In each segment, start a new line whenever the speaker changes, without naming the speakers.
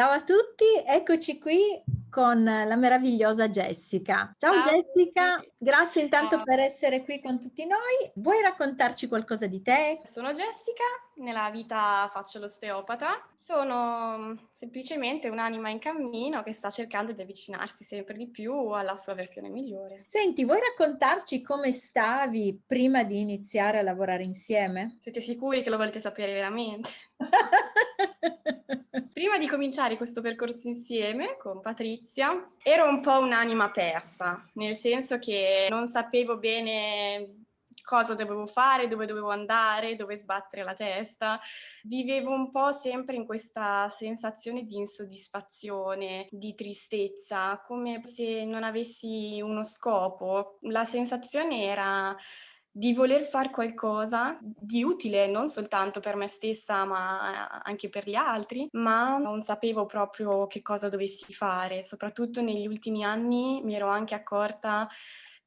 Ciao a tutti, eccoci qui con la meravigliosa Jessica. Ciao, Ciao Jessica, grazie intanto Ciao. per essere qui con tutti noi. Vuoi raccontarci qualcosa di te?
Sono Jessica, nella vita faccio l'osteopata. Sono mm, semplicemente un'anima in cammino che sta cercando di avvicinarsi sempre di più alla sua versione migliore.
Senti, vuoi raccontarci come stavi prima di iniziare a lavorare insieme?
Siete sicuri che lo volete sapere veramente? Prima di cominciare questo percorso insieme con Patrizia, ero un po' un'anima persa, nel senso che non sapevo bene cosa dovevo fare, dove dovevo andare, dove sbattere la testa. Vivevo un po' sempre in questa sensazione di insoddisfazione, di tristezza, come se non avessi uno scopo. La sensazione era di voler fare qualcosa di utile non soltanto per me stessa ma anche per gli altri, ma non sapevo proprio che cosa dovessi fare. Soprattutto negli ultimi anni mi ero anche accorta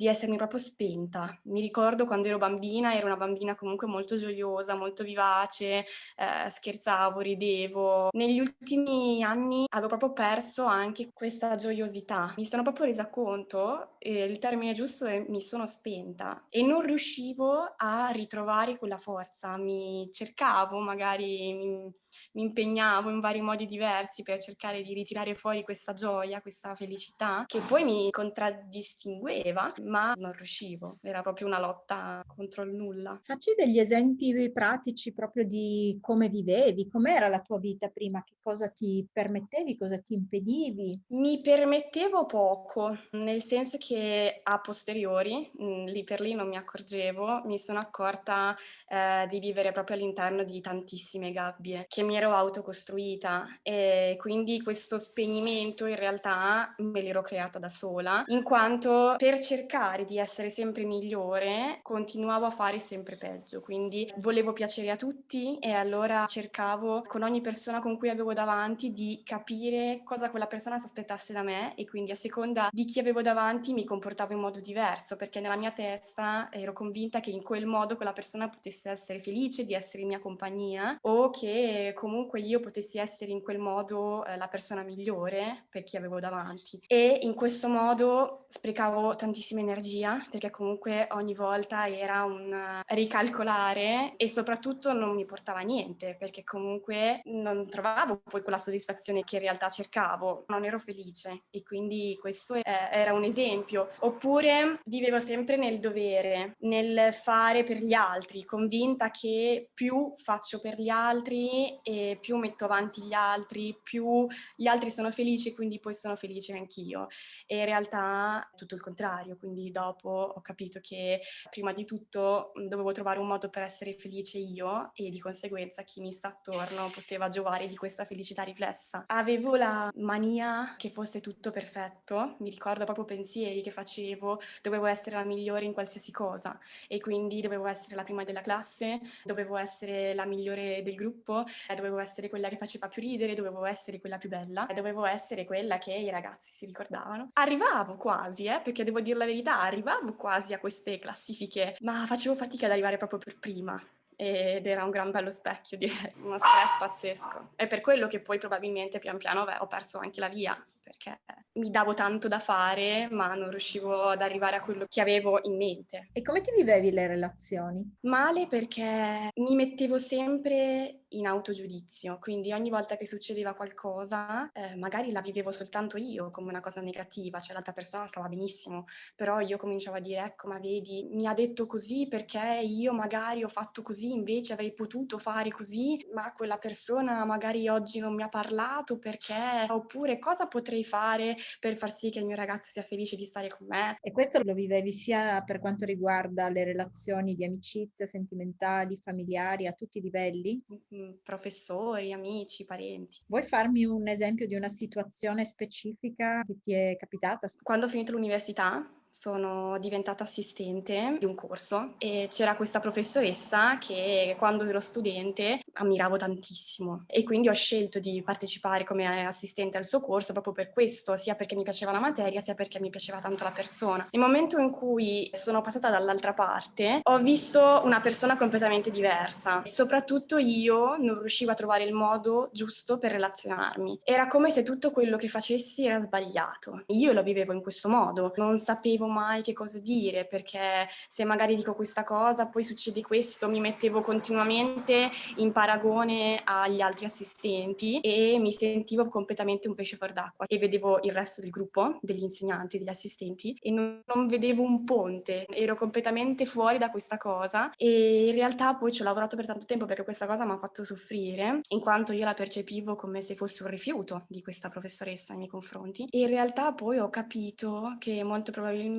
di essermi proprio spenta. Mi ricordo quando ero bambina, ero una bambina comunque molto gioiosa, molto vivace, eh, scherzavo, ridevo. Negli ultimi anni avevo proprio perso anche questa gioiosità. Mi sono proprio resa conto, eh, il termine giusto è mi sono spenta e non riuscivo a ritrovare quella forza. Mi cercavo, magari mi, mi impegnavo in vari modi diversi per cercare di ritirare fuori questa gioia, questa felicità, che poi mi contraddistingueva, ma non riuscivo, era proprio una lotta contro il nulla.
Facci degli esempi pratici proprio di come vivevi, com'era la tua vita prima, che cosa ti permettevi, cosa ti impedivi?
Mi permettevo poco, nel senso che a posteriori, mm, lì per lì non mi accorgevo, mi sono accorta eh, di vivere proprio all'interno di tantissime gabbie che mi ero autocostruita e quindi questo spegnimento in realtà me l'ero creata da sola, in quanto per cercare di essere sempre migliore continuavo a fare sempre peggio, quindi volevo piacere a tutti e allora cercavo con ogni persona con cui avevo davanti di capire cosa quella persona si aspettasse da me e quindi a seconda di chi avevo davanti mi comportavo in modo diverso perché nella mia testa ero convinta che in quel modo quella persona potesse essere felice di essere in mia compagnia o che comunque io potessi essere in quel modo eh, la persona migliore per chi avevo davanti. E in questo modo sprecavo tantissima energia perché comunque ogni volta era un ricalcolare e soprattutto non mi portava niente perché comunque non trovavo poi quella soddisfazione che in realtà cercavo, non ero felice e quindi questo eh, era un esempio. Oppure vivevo sempre nel dovere, nel fare per gli altri, convinta che più faccio per gli altri e più metto avanti gli altri, più gli altri sono felici, quindi poi sono felice anch'io. E in realtà tutto il contrario, quindi dopo ho capito che prima di tutto dovevo trovare un modo per essere felice io e di conseguenza chi mi sta attorno poteva giovare di questa felicità riflessa. Avevo la mania che fosse tutto perfetto, mi ricordo proprio pensieri che facevo, dovevo essere la migliore in qualsiasi cosa e quindi dovevo essere la prima della classe, dovevo essere la migliore del gruppo, dovevo essere quella che faceva più ridere, dovevo essere quella più bella, dovevo essere quella che i ragazzi si ricordavano. Arrivavo quasi, eh, perché devo dire la verità, arrivavo quasi a queste classifiche, ma facevo fatica ad arrivare proprio per prima ed era un gran bello specchio, direi, uno stress pazzesco. È per quello che poi probabilmente pian piano beh, ho perso anche la via, perché mi davo tanto da fare, ma non riuscivo ad arrivare a quello che avevo in mente.
E come ti vivevi le relazioni?
Male perché mi mettevo sempre in autogiudizio, quindi ogni volta che succedeva qualcosa, eh, magari la vivevo soltanto io come una cosa negativa, cioè l'altra persona stava benissimo, però io cominciavo a dire, ecco, ma vedi, mi ha detto così perché io magari ho fatto così, invece avrei potuto fare così, ma quella persona magari oggi non mi ha parlato perché, oppure cosa potrei fare per far sì che il mio ragazzo sia felice di stare con me.
E questo lo vivevi sia per quanto riguarda le relazioni di amicizia, sentimentali, familiari, a tutti i livelli?
Mm, professori, amici, parenti.
Vuoi farmi un esempio di una situazione specifica che ti è capitata?
Quando ho finito l'università, sono diventata assistente di un corso e c'era questa professoressa che quando ero studente ammiravo tantissimo e quindi ho scelto di partecipare come assistente al suo corso proprio per questo, sia perché mi piaceva la materia, sia perché mi piaceva tanto la persona. Nel momento in cui sono passata dall'altra parte, ho visto una persona completamente diversa e soprattutto io non riuscivo a trovare il modo giusto per relazionarmi. Era come se tutto quello che facessi era sbagliato. Io lo vivevo in questo modo, non sapevo mai che cosa dire perché se magari dico questa cosa poi succede questo, mi mettevo continuamente in paragone agli altri assistenti e mi sentivo completamente un pesce fuor d'acqua e vedevo il resto del gruppo, degli insegnanti, degli assistenti e non, non vedevo un ponte, ero completamente fuori da questa cosa e in realtà poi ci ho lavorato per tanto tempo perché questa cosa mi ha fatto soffrire in quanto io la percepivo come se fosse un rifiuto di questa professoressa nei miei confronti. E in realtà poi ho capito che molto probabilmente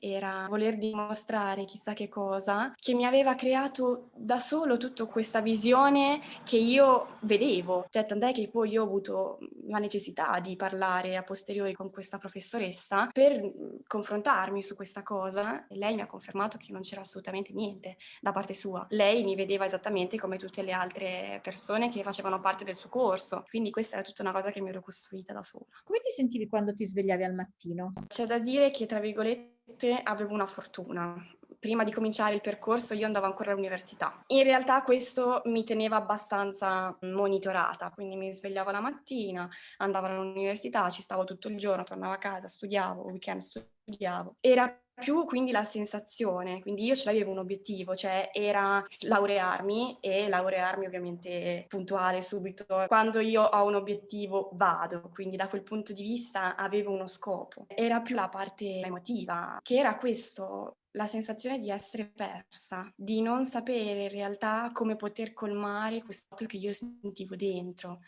era voler dimostrare chissà che cosa che mi aveva creato da solo tutta questa visione che io vedevo, cioè tant'è che poi io ho avuto la necessità di parlare a posteriori con questa professoressa per confrontarmi su questa cosa e lei mi ha confermato che non c'era assolutamente niente da parte sua. Lei mi vedeva esattamente come tutte le altre persone che facevano parte del suo corso, quindi questa era tutta una cosa che mi ero costruita da sola.
Come ti sentivi quando ti svegliavi al mattino?
C'è da dire che, tra virgolette, avevo una fortuna, prima di cominciare il percorso io andavo ancora all'università. In realtà questo mi teneva abbastanza monitorata, quindi mi svegliavo la mattina, andavo all'università, ci stavo tutto il giorno, tornavo a casa, studiavo, weekend studiavo. Era più quindi la sensazione, quindi io ce l'avevo un obiettivo, cioè era laurearmi e laurearmi ovviamente puntuale subito. Quando io ho un obiettivo vado, quindi da quel punto di vista avevo uno scopo. Era più la parte emotiva, che era questo, la sensazione di essere persa, di non sapere in realtà come poter colmare questo che io sentivo dentro.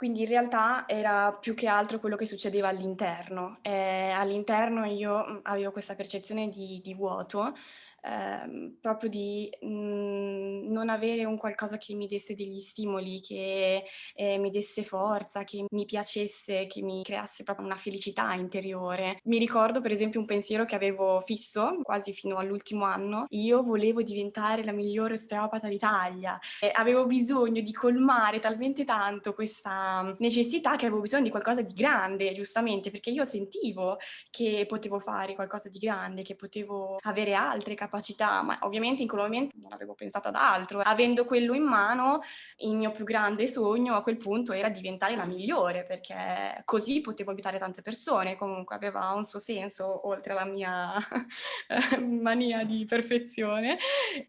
Quindi in realtà era più che altro quello che succedeva all'interno. Eh, all'interno io mm, avevo questa percezione di, di vuoto, ehm, proprio di mh, mhmm, non avere un qualcosa che mi desse degli stimoli, che eh, mi desse forza, che mi piacesse, che mi creasse proprio una felicità interiore. Mi ricordo per esempio un pensiero che avevo fisso quasi fino all'ultimo anno, io volevo diventare la migliore osteopata d'Italia, avevo bisogno di colmare talmente tanto questa necessità che avevo bisogno di qualcosa di grande, giustamente, perché io sentivo che potevo fare qualcosa di grande, che potevo avere altre capacità capacità, ma ovviamente in quel momento non avevo pensato ad altro. Avendo quello in mano, il mio più grande sogno a quel punto era diventare la migliore, perché così potevo aiutare tante persone, comunque aveva un suo senso, oltre alla mia mania di perfezione,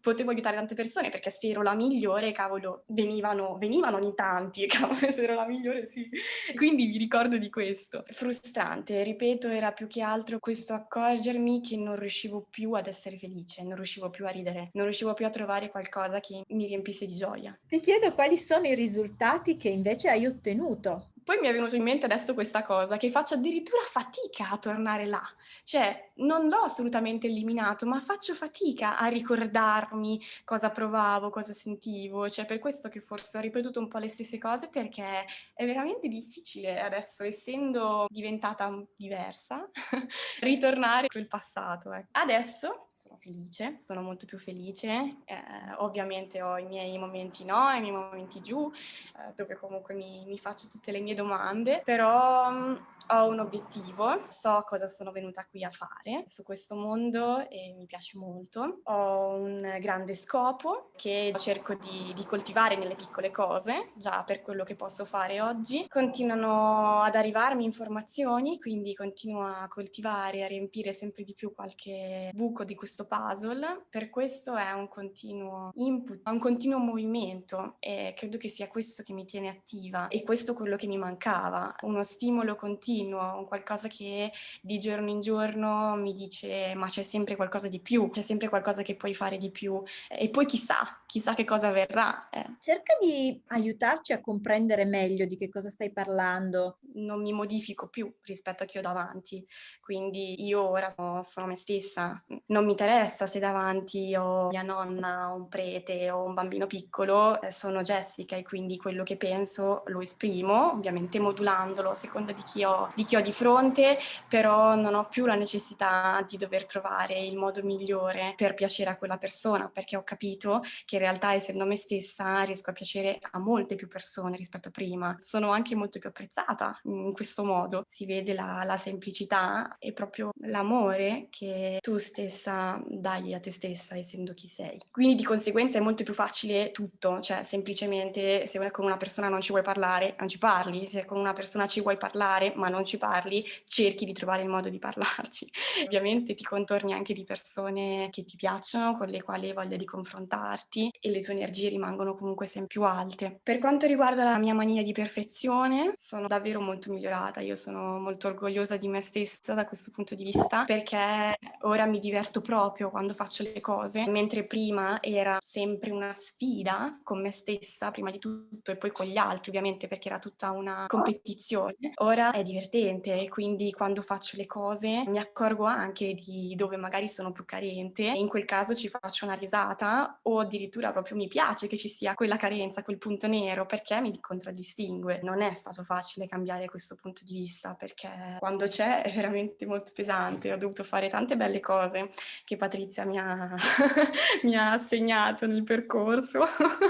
potevo aiutare tante persone, perché se ero la migliore, cavolo, venivano, venivano ogni tanti, cavolo, se ero la migliore sì. Quindi vi ricordo di questo. Frustrante, ripeto, era più che altro questo accorgermi che non riuscivo più ad essere felice felice, non riuscivo più a ridere, non riuscivo più a trovare qualcosa che mi riempisse di gioia.
Ti chiedo quali sono i risultati che invece hai ottenuto.
Poi mi è venuto in mente adesso questa cosa, che faccio addirittura fatica a tornare là. Cioè, non l'ho assolutamente eliminato, ma faccio fatica a ricordarmi cosa provavo, cosa sentivo. Cioè, per questo che forse ho ripetuto un po' le stesse cose, perché è veramente difficile adesso, essendo diventata diversa, ritornare quel passato. Eh. Adesso sono felice, sono molto più felice. Eh, ovviamente ho i miei momenti no, i miei momenti giù, eh, dove comunque mi, mi, faccio tutte le mie domande, però mh, mm, ho un obiettivo, so cosa sono venuta qui a fare su questo mondo e mi piace molto. Ho un grande scopo che cerco di, di coltivare nelle piccole cose, già per quello che posso fare oggi. Continuano ad arrivarmi informazioni, quindi continuo a coltivare, a riempire sempre di più qualche buco di questo puzzle. Per questo è un continuo input, un continuo movimento e credo che sia questo che mi tiene attiva e questo quello che mi mancava, uno stimolo continuo, un qualcosa che di giorno in giorno mi dice ma c'è sempre qualcosa di più, c'è sempre qualcosa che puoi fare di più e poi chissà, chissà che cosa avverrà.
Eh. Cerca di aiutarci a comprendere meglio di che cosa stai parlando.
Non mi modifico più rispetto a chi ho davanti, quindi io ora sono, sono me stessa, non mi interessa se davanti ho mia nonna, un prete o un bambino piccolo, eh, sono Jessica e quindi quello che penso lo esprimo, ovviamente modulandolo a seconda di chi ho di chi ho di fronte, però non ho più la necessità scelta di dover trovare il modo migliore per piacere a quella persona, perché ho capito che in realtà essendo me stessa riesco a piacere a molte più persone rispetto a prima. Sono anche molto più apprezzata in questo modo. Si vede la, la semplicità e proprio l'amore che tu stessa dai a te stessa essendo chi sei. Quindi di conseguenza è molto più facile tutto, cioè semplicemente se con una persona non ci vuoi parlare, non ci parli, se con una persona ci vuoi parlare ma non ci parli, cerchi di trovare il modo di parlarci. Ovviamente ti contorni anche di persone che ti piacciono, con le quali hai voglia di confrontarti e le tue energie rimangono comunque sempre più alte. Per quanto riguarda la mia mania di perfezione, sono davvero molto migliorata, io sono molto orgogliosa di me stessa da questo punto di vista perché ora mi diverto proprio quando faccio le cose, mentre prima era sempre una sfida con me stessa, prima di tutto, e poi con gli altri ovviamente perché era tutta una competizione. Ora è divertente e quindi quando faccio le cose mi accorgo anche di dove magari sono più carente. E in quel caso ci faccio una risata o addirittura proprio mi piace che ci sia quella carenza, quel punto nero perché mi contraddistingue. Non è stato facile cambiare questo punto di vista perché quando c'è è veramente molto pesante, ho dovuto fare tante belle cose che Patrizia mi ha, mi ha assegnato nel percorso,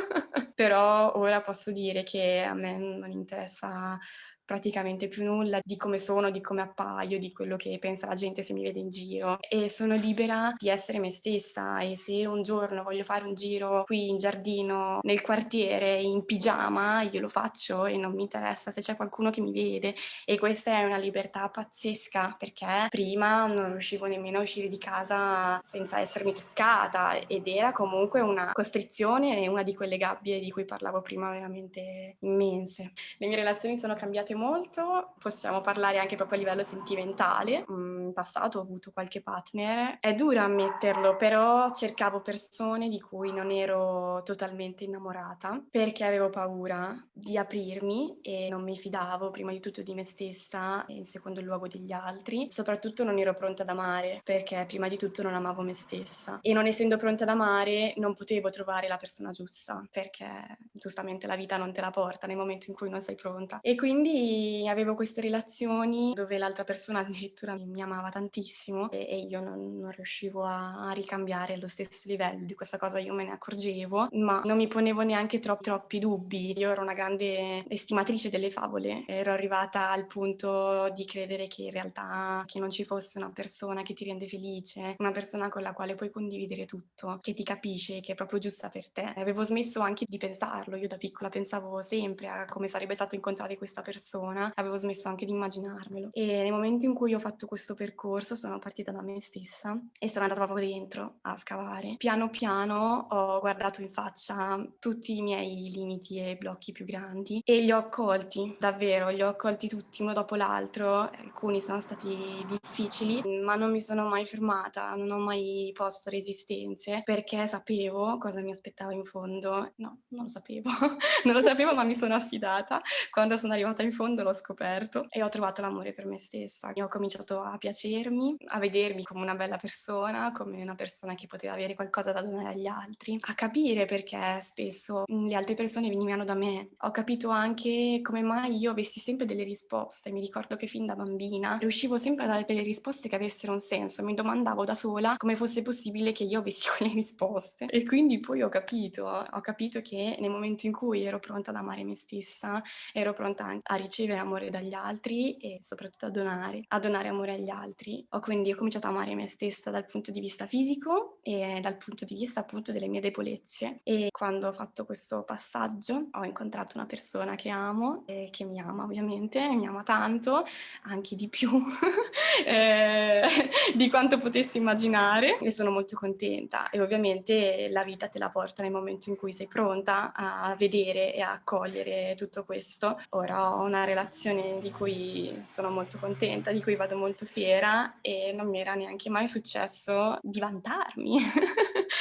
però ora posso dire che a me non interessa praticamente più nulla di come sono, di come appaio, di quello che pensa la gente se mi vede in giro. E sono libera di essere me stessa. E se un giorno voglio fare un giro qui in giardino, nel quartiere, in pigiama, io lo faccio e non mi interessa se c'è qualcuno che mi vede. E questa è una libertà pazzesca perché prima non riuscivo nemmeno a uscire di casa senza essermi truccata ed era comunque una costrizione e una di quelle gabbie di cui parlavo prima veramente immense. Le mie relazioni sono cambiate cambiate molto, possiamo parlare anche proprio a livello sentimentale. Mm, in passato ho avuto qualche partner, è duro ammetterlo, però cercavo persone di cui non ero totalmente innamorata perché avevo paura di aprirmi e non mi fidavo prima di tutto di me stessa e in secondo luogo degli altri. Soprattutto non ero pronta ad amare perché prima di tutto non amavo me stessa e non essendo pronta ad amare non potevo trovare la persona giusta perché giustamente la vita non te la porta nel momento in cui non sei pronta e quindi avevo queste relazioni dove l'altra persona addirittura mi amava tantissimo e, e io non, non riuscivo a, a, ricambiare allo stesso livello, di questa cosa io me ne accorgevo, ma non mi ponevo neanche troppi, troppi dubbi. Io ero una grande estimatrice delle favole, ero arrivata al punto di credere che in realtà che non ci fosse una persona che ti rende felice, una persona con la quale puoi condividere tutto, che ti capisce, che è proprio giusta per te. Avevo smesso anche di pensarlo, io da piccola pensavo sempre a come sarebbe stato incontrare questa persona persona, avevo smesso anche di immaginarmelo. E nel momento in cui ho fatto questo percorso sono partita da me stessa e sono andata proprio dentro a scavare. Piano piano ho guardato in faccia tutti i miei limiti e blocchi più grandi e li ho accolti, davvero, li ho accolti tutti uno dopo l'altro. Alcuni sono stati difficili, ma non mi sono mai fermata, non ho mai posto resistenze perché sapevo cosa mi aspettava in fondo. No, non lo sapevo, non lo sapevo, ma mi sono affidata quando sono arrivata in fondo fondo l'ho scoperto e ho trovato l'amore per me stessa. E ho cominciato a piacermi, a vedermi come una bella persona, come una persona che poteva avere qualcosa da donare agli altri, a capire perché spesso le altre persone venivano da me. Ho capito anche come mai io avessi sempre delle risposte. Mi ricordo che fin da bambina riuscivo sempre a dare delle risposte che avessero un senso. Mi domandavo da sola come fosse possibile che io avessi quelle risposte. E quindi poi ho capito, ho capito che nel momento in cui ero pronta ad amare me stessa, ero pronta a ricevere amore dagli altri e soprattutto a donare, a donare amore agli altri. Ho quindi ho cominciato a amare me stessa dal punto di vista fisico e dal punto di vista appunto delle mie debolezze. E quando ho fatto questo passaggio ho incontrato una persona che amo e che mi ama ovviamente, mi ama tanto, anche di più eh, di quanto potessi immaginare e sono molto contenta e ovviamente la vita te la porta nel momento in cui sei pronta a vedere e a accogliere tutto questo. Ora ho una relazione di cui sono molto contenta, di cui vado molto fiera e non mi era neanche mai successo di vantarmi.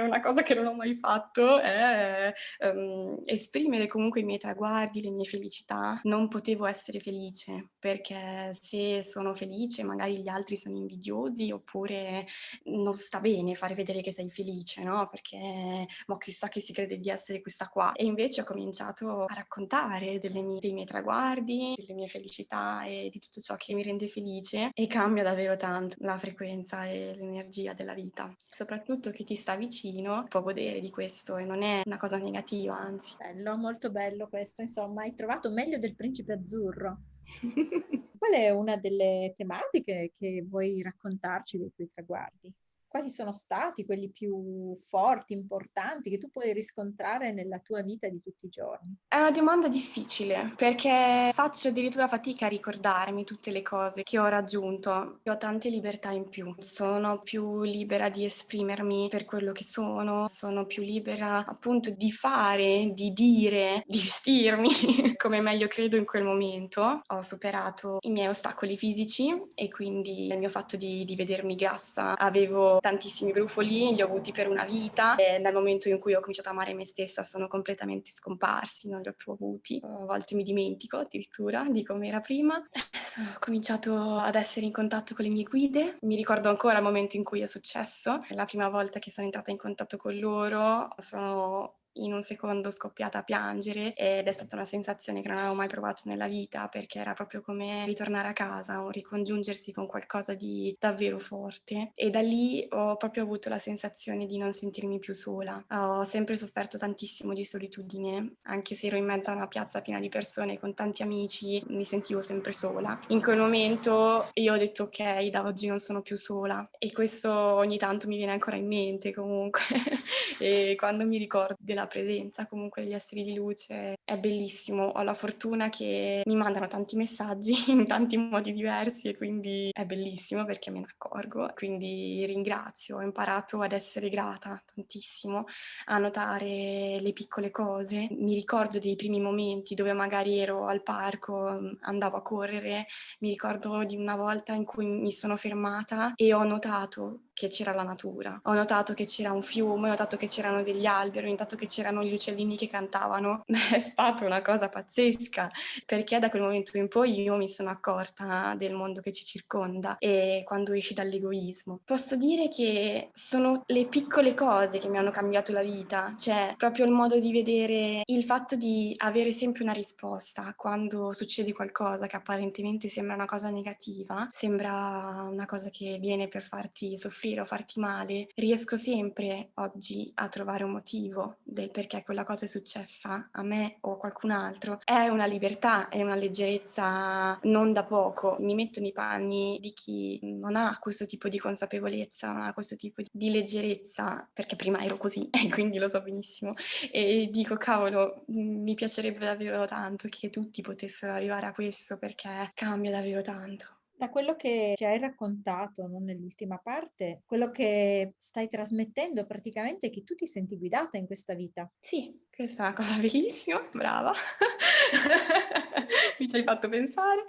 una cosa che non ho mai fatto è um, esprimere comunque i miei traguardi, le mie felicità. Non potevo essere felice perché se sono felice magari gli altri sono invidiosi oppure non sta bene fare vedere che sei felice, no? Perché ma chissà che si crede di essere questa qua. E invece ho cominciato a raccontare mie, dei miei traguardi, delle mie felicità e di tutto ciò che mi rende felice e cambia davvero tanto la frequenza e l'energia della vita. Soprattutto chi ti sta vicino può godere di questo e non è una cosa negativa, anzi.
Bello, molto bello questo, insomma, hai trovato meglio del principe azzurro. Qual è una delle tematiche che vuoi raccontarci dei tuoi traguardi? Quali sono stati quelli più forti, importanti che tu puoi riscontrare nella tua vita di tutti i giorni?
È una domanda difficile perché faccio addirittura fatica a ricordarmi tutte le cose che ho raggiunto. Ho tante libertà in più, sono più libera di esprimermi per quello che sono, sono più libera appunto di fare, di dire, di vestirmi come meglio credo in quel momento. Ho superato i miei ostacoli fisici e quindi il mio fatto di, di vedermi grassa avevo tantissimi brufoli, li ho avuti per una vita e nel momento in cui ho cominciato a amare me stessa sono completamente scomparsi, non li ho più avuti. A volte mi dimentico addirittura di come era prima. Ho cominciato ad essere in contatto con le mie guide, mi ricordo ancora il momento in cui è successo, la prima volta che sono entrata in contatto con loro sono in un secondo scoppiata a piangere ed è stata una sensazione che non avevo mai provato nella vita perché era proprio come ritornare a casa o ricongiungersi con qualcosa di davvero forte e da lì ho proprio avuto la sensazione di non sentirmi più sola. Ho sempre sofferto tantissimo di solitudine, anche se ero in mezzo a una piazza piena di persone con tanti amici, mi sentivo sempre sola. In quel momento io ho detto ok, da oggi non sono più sola e questo ogni tanto mi viene ancora in mente comunque e quando mi ricordo della la presenza comunque degli esseri di luce è bellissimo. Ho la fortuna che mi mandano tanti messaggi in tanti modi diversi e quindi è bellissimo perché me ne accorgo. Quindi ringrazio, ho imparato ad essere grata tantissimo, a notare le piccole cose. Mi ricordo dei primi momenti dove magari ero al parco, andavo a correre, mi ricordo di una volta in cui mi sono fermata e ho notato che c'era la natura. Ho notato che c'era un fiume, ho notato che c'erano degli alberi, ho notato che c'erano gli uccellini che cantavano. È stata una cosa pazzesca, perché da quel momento in poi io mi sono accorta del mondo che ci circonda e quando esci dall'egoismo. Posso dire che sono le piccole cose che mi hanno cambiato la vita, cioè proprio il modo di vedere il fatto di avere sempre una risposta quando succede qualcosa che apparentemente sembra una cosa negativa, sembra una cosa che viene per farti soffrire soffrire o farti male, riesco sempre oggi a trovare un motivo del perché quella cosa è successa a me o a qualcun altro. È una libertà, è una leggerezza non da poco. Mi metto nei panni di chi non ha questo tipo di consapevolezza, non ha questo tipo di leggerezza, perché prima ero così e quindi lo so benissimo. E dico, cavolo, mi piacerebbe davvero tanto che tutti potessero arrivare a questo perché cambia davvero tanto.
Da quello che ci hai raccontato, no, nell'ultima parte, quello che stai trasmettendo praticamente è che tu ti senti guidata in questa vita.
Sì, questa è una cosa bellissima, brava. Mi ci hai fatto pensare.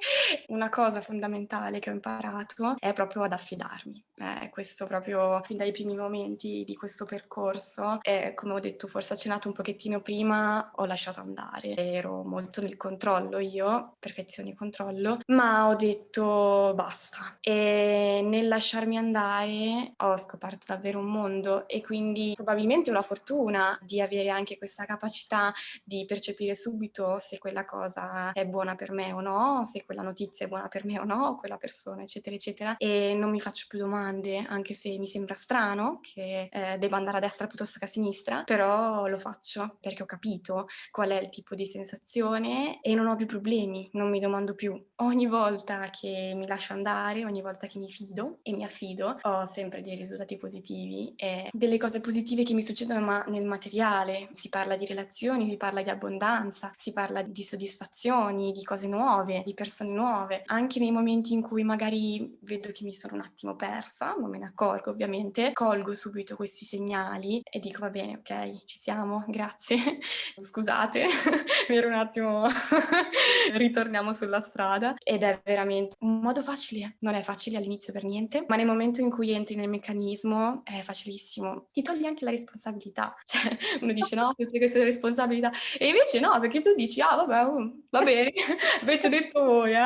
Una cosa fondamentale che ho imparato è proprio ad affidarmi. Eh, questo proprio fin dai primi momenti di questo percorso. E come ho detto, forse accennato un pochettino prima, ho lasciato andare. Ero molto nel controllo io, perfezione controllo, ma ho detto basta. E nel lasciarmi andare ho scoperto davvero un mondo e quindi probabilmente una fortuna di avere anche questa capacità capacità di percepire subito se quella cosa è buona per me o no, se quella notizia è buona per me o no, quella persona, eccetera, eccetera. E non mi faccio più domande, anche se mi sembra strano che eh, debba andare a destra piuttosto che a sinistra, però lo faccio perché ho capito qual è il tipo di sensazione e non ho più problemi, non mi domando più. Ogni volta che mi lascio andare, ogni volta che mi fido e mi affido, ho sempre dei risultati positivi e delle cose positive che mi succedono ma nel materiale. Si parla di relazioni, si parla di abbondanza, si parla di soddisfazioni, di cose nuove, di persone nuove. Anche nei momenti in cui magari vedo che mi sono un attimo persa, non me ne accorgo ovviamente, colgo subito questi segnali e dico va bene, ok, ci siamo, grazie. Scusate, ero un attimo ritorniamo sulla strada ed è veramente un modo facile, non è facile all'inizio per niente, ma nel momento in cui entri nel meccanismo è facilissimo. Ti togli anche la responsabilità. Cioè, uno dice no, tutte queste queste responsabilità. E invece no, perché tu dici, ah vabbè, uh, va bene, avete detto voi, eh.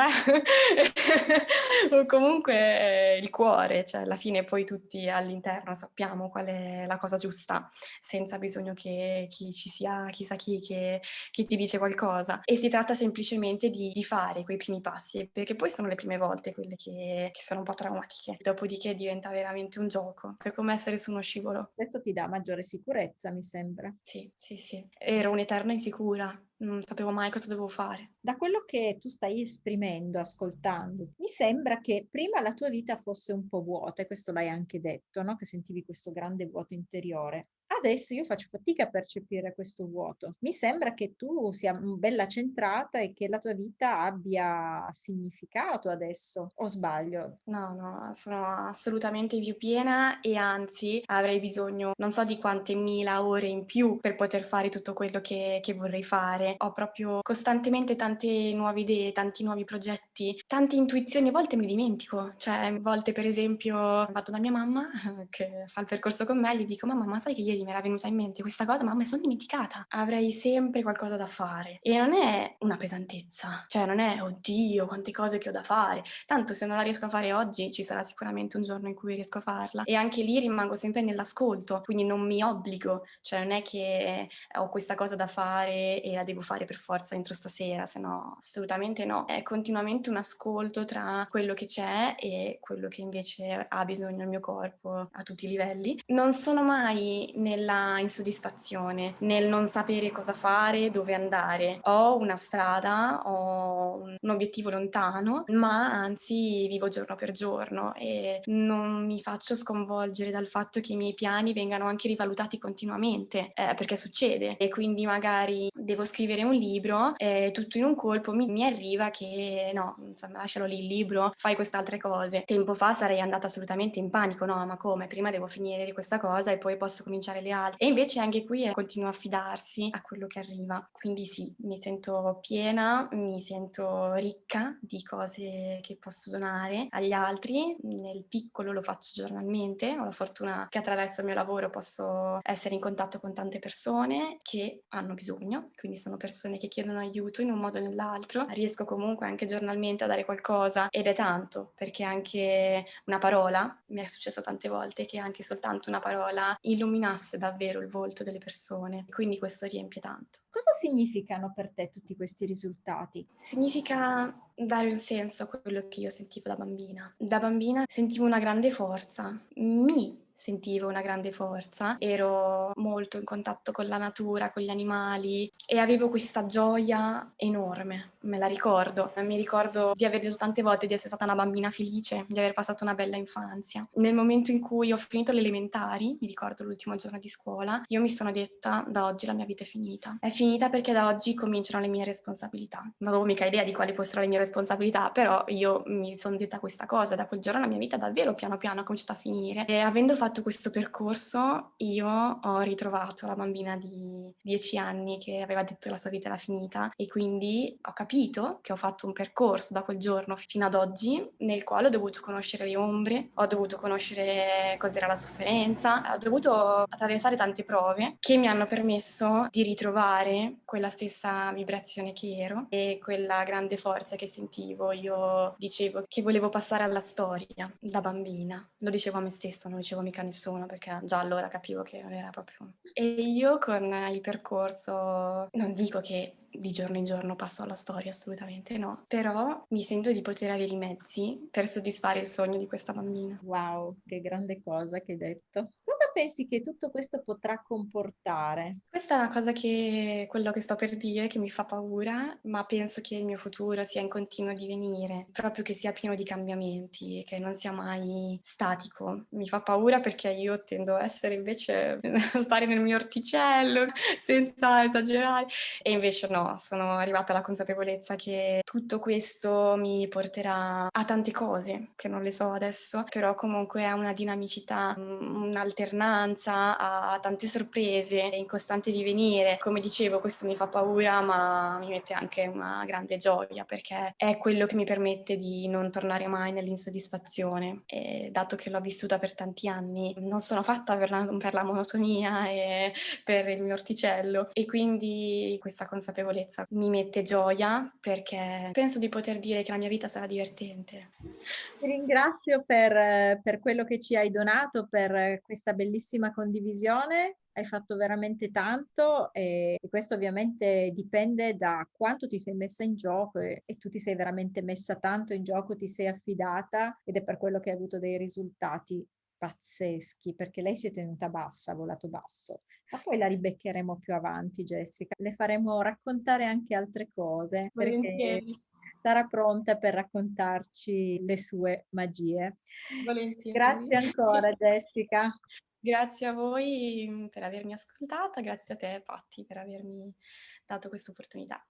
o comunque il cuore, cioè alla fine poi tutti all'interno sappiamo qual è la cosa giusta, senza bisogno che chi ci sia, chissà chi, che, che ti dice qualcosa. E si tratta semplicemente di, di, fare quei primi passi, perché poi sono le prime volte quelle che, che sono un po' traumatiche. Dopodiché diventa veramente un gioco, è come essere su uno scivolo.
Questo ti dà maggiore sicurezza, mi sembra.
Sì, sì, sì. Ero un'eterna insicura, non sapevo mai cosa dovevo fare.
Da quello che tu stai esprimendo, ascoltando, mi sembra che prima la tua vita fosse un po' vuota, e questo l'hai anche detto, no? che sentivi questo grande vuoto interiore. Adesso io faccio fatica a percepire questo vuoto. Mi sembra che tu sia bella centrata e che la tua vita abbia significato adesso, o sbaglio?
No, no, sono assolutamente più piena e anzi avrei bisogno non so di quante mila ore in più per poter fare tutto quello che, che vorrei fare. Ho proprio costantemente tante nuove idee, tanti nuovi progetti, tante intuizioni, a volte mi dimentico. Cioè, a volte per esempio vado da mia mamma che fa il percorso con me e gli dico mamma, ma sai che ieri mi era venuta in mente questa cosa, ma mi sono dimenticata. Avrei sempre qualcosa da fare. E non è una pesantezza, cioè non è, oddio, quante cose che ho da fare. Tanto se non la riesco a fare oggi, ci sarà sicuramente un giorno in cui riesco a farla. E anche lì rimango sempre nell'ascolto, quindi non mi obbligo, cioè non è che ho questa cosa da fare e la devo fare per forza entro stasera, se no assolutamente no. È continuamente un ascolto tra quello che c'è e quello che invece ha bisogno il mio corpo a tutti i livelli. Non sono mai nella insoddisfazione, nel non sapere cosa fare, dove andare. Ho una strada, ho un obiettivo lontano, ma anzi vivo giorno per giorno e non mi faccio sconvolgere dal fatto che i miei piani vengano anche rivalutati continuamente, eh, perché succede. E quindi magari devo scrivere un libro e tutto in un colpo mi, mi arriva che no, insomma, lascialo lì il libro, fai queste altre cose. Tempo fa sarei andata assolutamente in panico, no, ma come? Prima devo finire questa cosa e poi posso cominciare le altre. E invece anche qui eh, continuo a fidarsi a quello che arriva. Quindi sì, mi sento piena, mi sento ricca di cose che posso donare agli altri. Nel piccolo lo faccio giornalmente, ho la fortuna che attraverso il mio lavoro posso essere in contatto con tante persone che hanno bisogno, quindi sono persone che chiedono aiuto in un modo o nell'altro. Riesco comunque anche giornalmente a dare qualcosa ed è tanto, perché anche una parola, mi è successo tante volte che anche soltanto una parola illuminasse davvero il volto delle persone, quindi questo riempie tanto.
Cosa significano per te tutti questi risultati?
Significa dare un senso a quello che io sentivo da bambina. Da bambina sentivo una grande forza, mi sentivo una grande forza, ero molto in contatto con la natura, con gli animali e avevo questa gioia enorme, me la ricordo. Mi ricordo di aver detto tante volte di essere stata una bambina felice, di aver passato una bella infanzia. Nel momento in cui ho finito le elementari, mi ricordo l'ultimo giorno di scuola, io mi sono detta da oggi la mia vita è finita. È finita perché da oggi cominciano le mie responsabilità. Non avevo mica idea di quali fossero le mie responsabilità, però io mi sono detta questa cosa, da quel giorno la mia vita davvero piano piano ha cominciato a finire e avendo fatto fatto questo percorso io ho ritrovato la bambina di 10 anni che aveva detto che la sua vita era finita e quindi ho capito che ho fatto un percorso da quel giorno fino ad oggi nel quale ho dovuto conoscere le ombre, ho dovuto conoscere cos'era la sofferenza, ho dovuto attraversare tante prove che mi hanno permesso di ritrovare quella stessa vibrazione che ero e quella grande forza che sentivo. Io dicevo che volevo passare alla storia da bambina, lo dicevo a me stessa, non lo dicevo mica a nessuno perché già allora capivo che non era proprio... E io con il percorso, non dico che di giorno in giorno passo alla storia, assolutamente no, però mi sento di poter avere i mezzi per soddisfare il sogno di questa bambina.
Wow, che grande cosa che hai detto. Cosa pensi che tutto questo potrà comportare?
Questa è una cosa che, quello che sto per dire, che mi fa paura, ma penso che il mio futuro sia in continuo divenire, proprio che sia pieno di cambiamenti, che non sia mai statico. Mi fa paura perché io tendo a essere invece, a stare nel mio orticello, senza esagerare, e invece no, no, sono arrivata alla consapevolezza che tutto questo mi porterà a tante cose, che non le so adesso, però comunque a una dinamicità, un'alternanza, a tante sorprese in costante divenire. Come dicevo, questo mi fa paura, ma mi mette anche una grande gioia perché è quello che mi permette di non tornare mai nell'insoddisfazione. E dato che l'ho vissuta per tanti anni, non sono fatta per la, per la monotonia e per il mio orticello e quindi questa consapevolezza mi mette gioia perché penso di poter dire che la mia vita sarà divertente.
Ti ringrazio per, per quello che ci hai donato, per questa bellissima condivisione hai fatto veramente tanto e questo ovviamente dipende da quanto ti sei messa in gioco e, e, tu ti sei veramente messa tanto in gioco, ti sei affidata ed è per quello che hai avuto dei risultati pazzeschi perché lei si è tenuta bassa, ha volato basso. Ma poi la ribeccheremo più avanti, Jessica. Le faremo raccontare anche altre cose perché sarà pronta per raccontarci le sue magie. Volentieri. Grazie ancora, Jessica.
Grazie a voi per avermi ascoltata, grazie a te, Patti, per avermi dato questa opportunità.